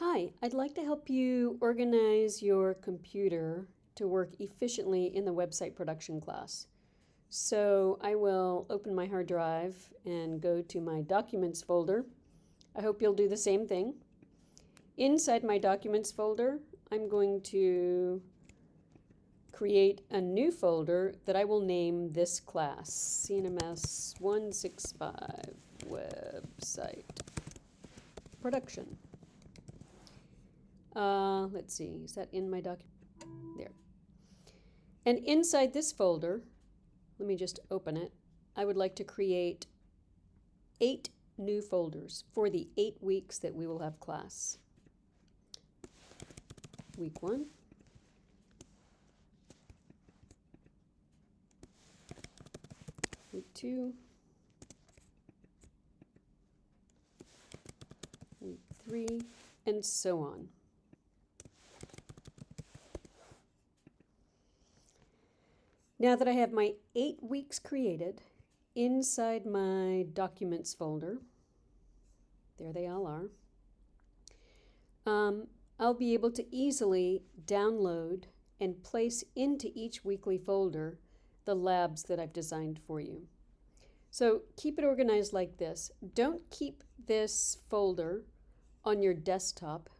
Hi, I'd like to help you organize your computer to work efficiently in the website production class. So I will open my hard drive and go to my documents folder. I hope you'll do the same thing. Inside my documents folder, I'm going to create a new folder that I will name this class, CNMS 165 website production. Uh, let's see, is that in my document? There. And inside this folder, let me just open it. I would like to create eight new folders for the eight weeks that we will have class. Week one. Week two. Week three, and so on. Now that I have my eight weeks created, inside my documents folder, there they all are, um, I'll be able to easily download and place into each weekly folder the labs that I've designed for you. So keep it organized like this. Don't keep this folder on your desktop.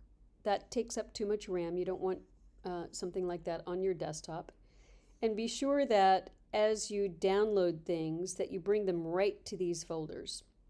That takes up too much RAM. You don't want uh, something like that on your desktop. And be sure that as you download things that you bring them right to these folders.